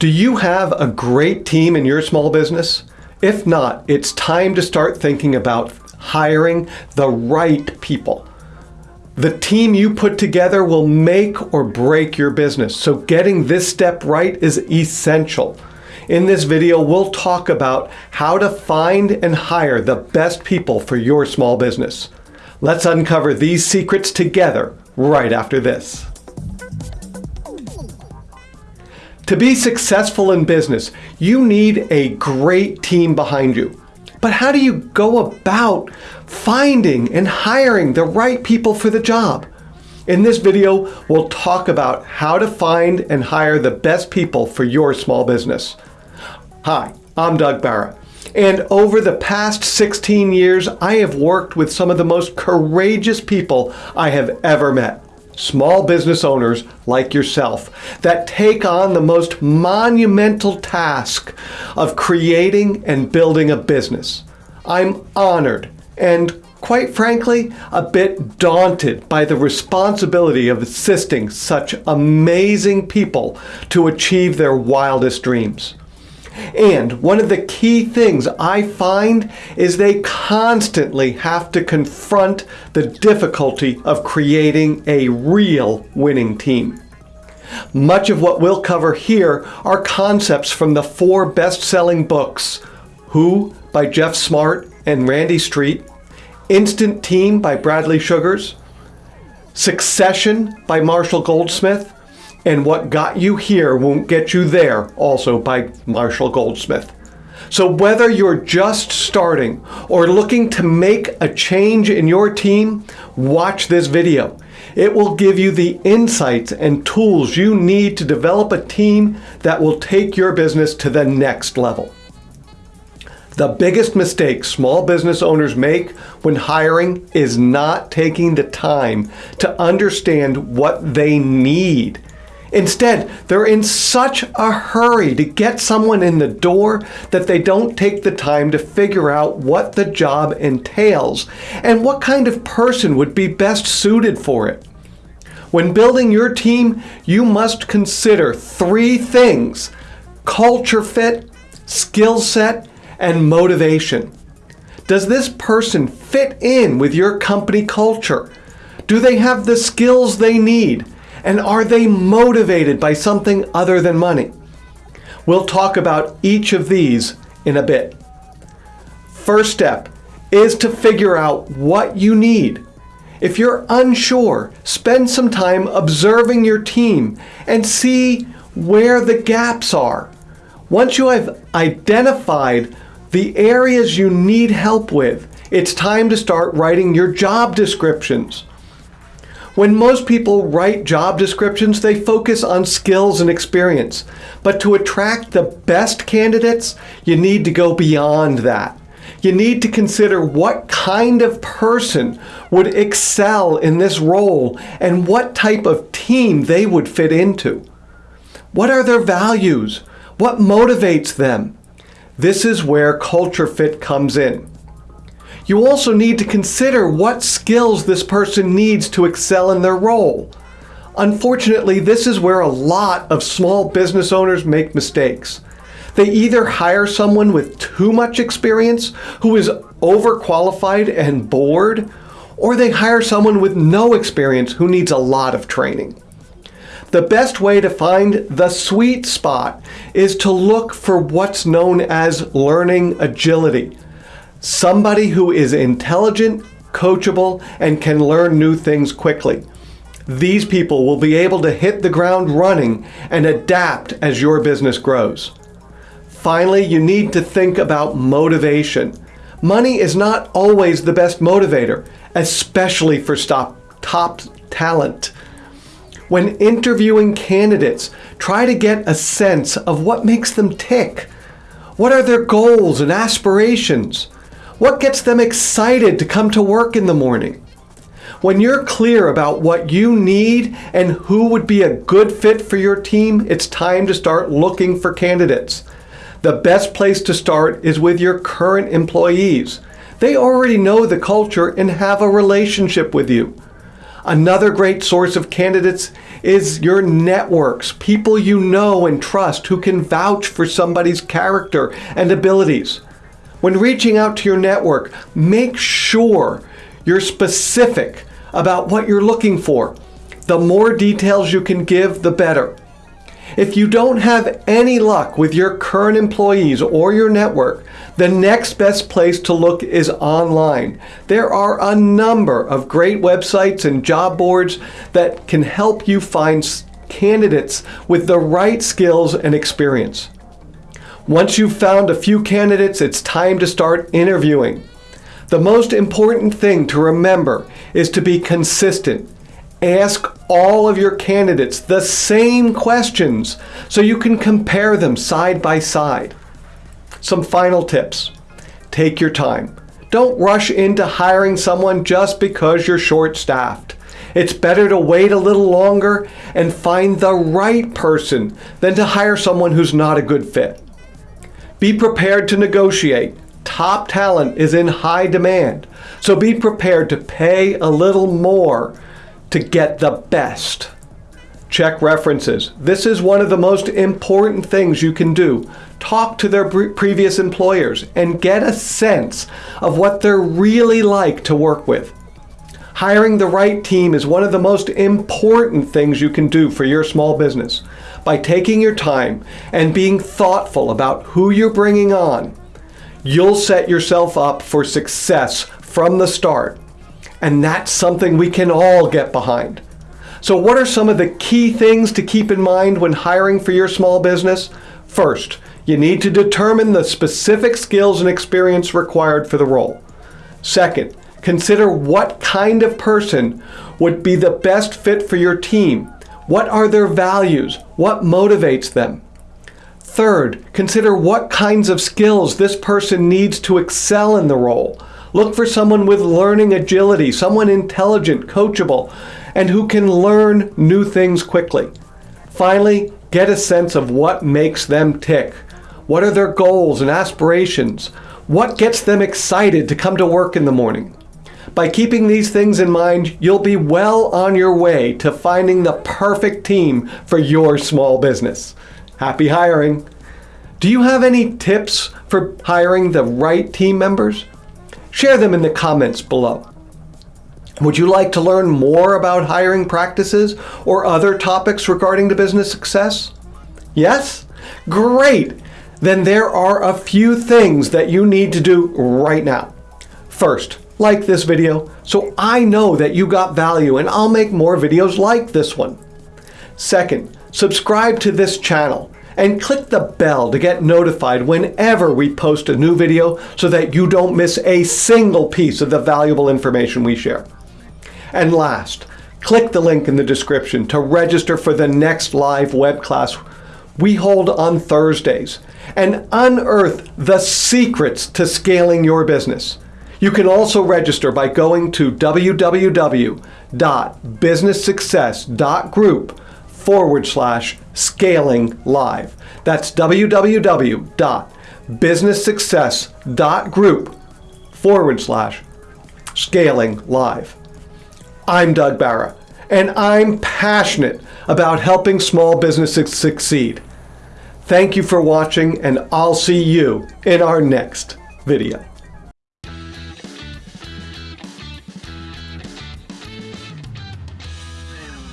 Do you have a great team in your small business? If not, it's time to start thinking about hiring the right people. The team you put together will make or break your business, so getting this step right is essential. In this video, we'll talk about how to find and hire the best people for your small business. Let's uncover these secrets together right after this. To be successful in business, you need a great team behind you. But how do you go about finding and hiring the right people for the job? In this video, we'll talk about how to find and hire the best people for your small business. Hi, I'm Doug Barra. And over the past 16 years, I have worked with some of the most courageous people I have ever met. Small business owners like yourself that take on the most monumental task of creating and building a business. I'm honored and quite frankly, a bit daunted by the responsibility of assisting such amazing people to achieve their wildest dreams. And one of the key things I find is they constantly have to confront the difficulty of creating a real winning team. Much of what we'll cover here are concepts from the four best-selling books, Who by Geoff Smart and Randy Street, Instant Team by Bradley Sugars, Succession by Marshall Goldsmith, and What Got You Here Won't Get You There, also by Marshall Goldsmith. So whether you're just starting or looking to make a change in your team, watch this video. It will give you the insights and tools you need to develop a team that will take your business to the next level. The biggest mistake small business owners make when hiring is not taking the time to understand what they need Instead, they're in such a hurry to get someone in the door that they don't take the time to figure out what the job entails and what kind of person would be best suited for it. When building your team, you must consider three things culture fit, skill set, and motivation. Does this person fit in with your company culture? Do they have the skills they need? And are they motivated by something other than money? We'll talk about each of these in a bit. First step is to figure out what you need. If you're unsure, spend some time observing your team and see where the gaps are. Once you have identified the areas you need help with, it's time to start writing your job descriptions. When most people write job descriptions, they focus on skills and experience. But to attract the best candidates, you need to go beyond that. You need to consider what kind of person would excel in this role and what type of team they would fit into. What are their values? What motivates them? This is where culture fit comes in. You also need to consider what skills this person needs to excel in their role. Unfortunately, this is where a lot of small business owners make mistakes. They either hire someone with too much experience who is overqualified and bored, or they hire someone with no experience who needs a lot of training. The best way to find the sweet spot is to look for what's known as learning agility. Somebody who is intelligent, coachable, and can learn new things quickly. These people will be able to hit the ground running and adapt as your business grows. Finally, you need to think about motivation. Money is not always the best motivator, especially for top talent. When interviewing candidates, try to get a sense of what makes them tick. What are their goals and aspirations? What gets them excited to come to work in the morning? When you're clear about what you need and who would be a good fit for your team, it's time to start looking for candidates. The best place to start is with your current employees. They already know the culture and have a relationship with you. Another great source of candidates is your networks, people you know and trust who can vouch for somebody's character and abilities. When reaching out to your network, make sure you're specific about what you're looking for. The more details you can give, the better. If you don't have any luck with your current employees or your network, the next best place to look is online. There are a number of great websites and job boards that can help you find candidates with the right skills and experience. Once you've found a few candidates, it's time to start interviewing. The most important thing to remember is to be consistent Ask all of your candidates the same questions so you can compare them side by side. Some final tips. Take your time. Don't rush into hiring someone just because you're short-staffed. It's better to wait a little longer and find the right person than to hire someone who's not a good fit. Be prepared to negotiate. Top talent is in high demand, so be prepared to pay a little more to get the best. Check references. This is one of the most important things you can do. Talk to their previous employers and get a sense of what they're really like to work with. Hiring the right team is one of the most important things you can do for your small business. By taking your time and being thoughtful about who you're bringing on, you'll set yourself up for success from the start and that's something we can all get behind. So what are some of the key things to keep in mind when hiring for your small business? First, you need to determine the specific skills and experience required for the role. Second, consider what kind of person would be the best fit for your team. What are their values? What motivates them? Third, consider what kinds of skills this person needs to excel in the role. Look for someone with learning agility, someone intelligent, coachable, and who can learn new things quickly. Finally, get a sense of what makes them tick. What are their goals and aspirations? What gets them excited to come to work in the morning? By keeping these things in mind, you'll be well on your way to finding the perfect team for your small business. Happy hiring! Do you have any tips for hiring the right team members? Share them in the comments below. Would you like to learn more about hiring practices or other topics regarding to business success? Yes? Great! Then there are a few things that you need to do right now. First, like this video so I know that you got value and I'll make more videos like this one. Second, subscribe to this channel and click the bell to get notified whenever we post a new video so that you don't miss a single piece of the valuable information we share. And last, click the link in the description to register for the next live web class we hold on Thursdays and unearth the secrets to scaling your business. You can also register by going to www.businesssuccess.group forward slash scaling live. That's www.businesssuccess.group forward slash scaling live. I'm Doug Barra, and I'm passionate about helping small businesses succeed. Thank you for watching, and I'll see you in our next video.